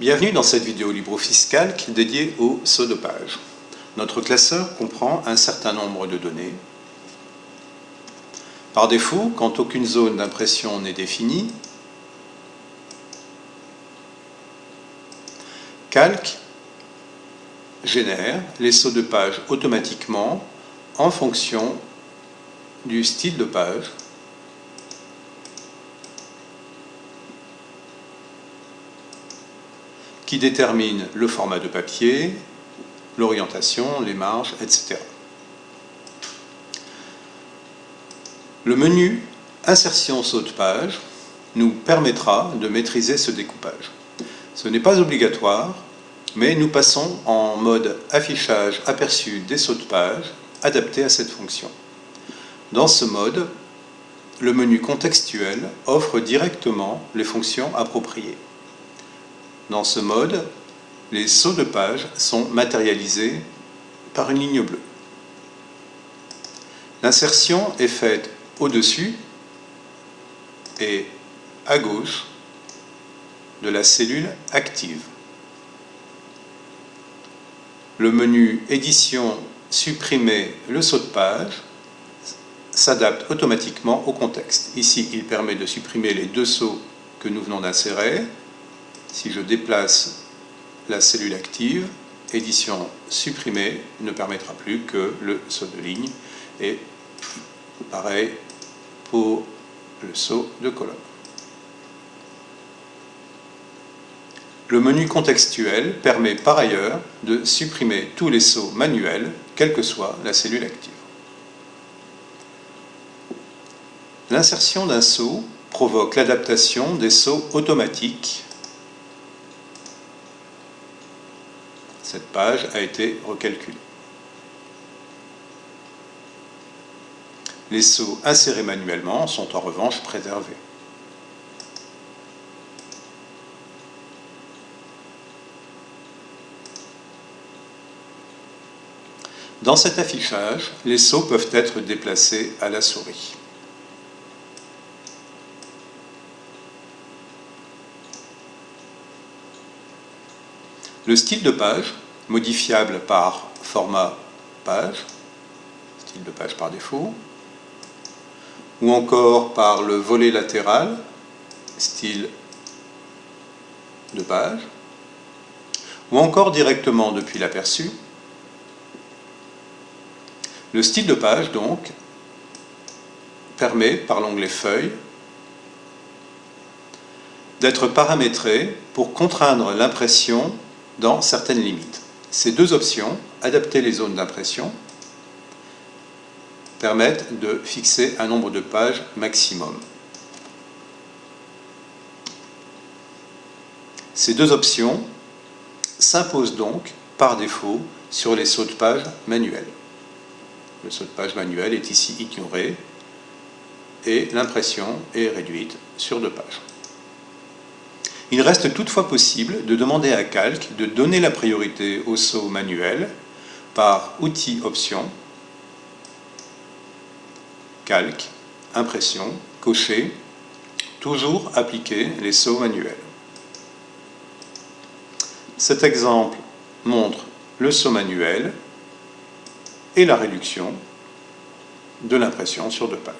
Bienvenue dans cette vidéo libre-fiscale qui est dédiée au page. Notre classeur comprend un certain nombre de données. Par défaut, quand aucune zone d'impression n'est définie, Calc génère les sauts de page automatiquement en fonction du style de page qui détermine le format de papier, l'orientation, les marges, etc. Le menu Insertion saut de page nous permettra de maîtriser ce découpage. Ce n'est pas obligatoire, mais nous passons en mode affichage aperçu des sauts de page adapté à cette fonction. Dans ce mode, le menu contextuel offre directement les fonctions appropriées. Dans ce mode, les sauts de page sont matérialisés par une ligne bleue. L'insertion est faite au-dessus et à gauche de la cellule active. Le menu Édition supprimer le saut de page s'adapte automatiquement au contexte. Ici, il permet de supprimer les deux sauts que nous venons d'insérer. Si je déplace la cellule active, édition supprimée ne permettra plus que le saut de ligne et pareil pour le saut de colonne. Le menu contextuel permet par ailleurs de supprimer tous les sauts manuels, quelle que soit la cellule active. L'insertion d'un saut provoque l'adaptation des sauts automatiques. Cette page a été recalculée. Les sauts insérés manuellement sont en revanche préservés. Dans cet affichage, les sauts peuvent être déplacés à la souris. Le style de page, modifiable par format page, style de page par défaut, ou encore par le volet latéral, style de page, ou encore directement depuis l'aperçu, le style de page, donc, permet, par l'onglet Feuilles, d'être paramétré pour contraindre l'impression dans certaines limites. Ces deux options, adapter les zones d'impression, permettent de fixer un nombre de pages maximum. Ces deux options s'imposent donc par défaut sur les sauts de page manuels. Le saut de page manuel est ici ignoré et l'impression est réduite sur deux pages. Il reste toutefois possible de demander à Calc de donner la priorité au saut manuel par outil option, Calc, impression, cocher, toujours appliquer les sauts manuels. Cet exemple montre le saut manuel et la réduction de l'impression sur deux pages.